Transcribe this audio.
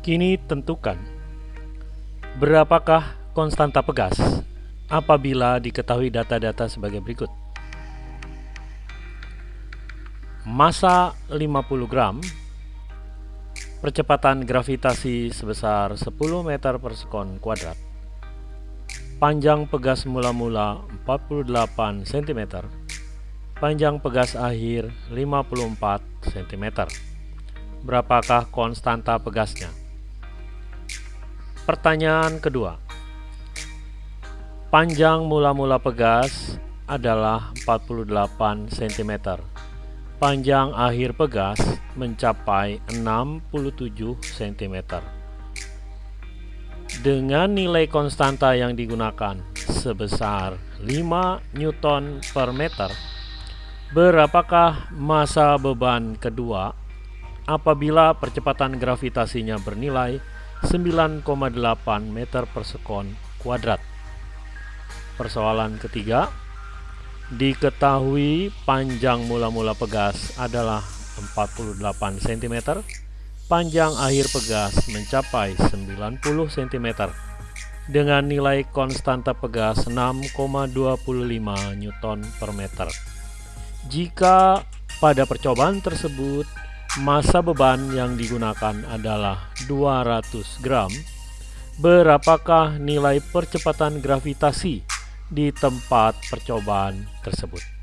Kini tentukan berapakah konstanta pegas apabila diketahui data-data sebagai berikut. Massa 50 gram, percepatan gravitasi sebesar 10 meter per sekon kuadrat, panjang pegas mula-mula 48 cm, panjang pegas akhir 54 cm. Berapakah konstanta pegasnya? Pertanyaan kedua. Panjang mula-mula pegas adalah 48 cm. Panjang akhir pegas mencapai 67 cm. Dengan nilai konstanta yang digunakan sebesar 5 Newton per meter, berapakah masa beban kedua apabila percepatan gravitasinya bernilai 9,8 meter per sekon kuadrat. Persoalan ketiga, diketahui panjang mula-mula pegas adalah 48 cm, panjang akhir pegas mencapai 90 cm dengan nilai konstanta pegas 6,25 Newton per meter. Jika pada percobaan tersebut Masa beban yang digunakan adalah 200 gram. Berapakah nilai percepatan gravitasi di tempat percobaan tersebut?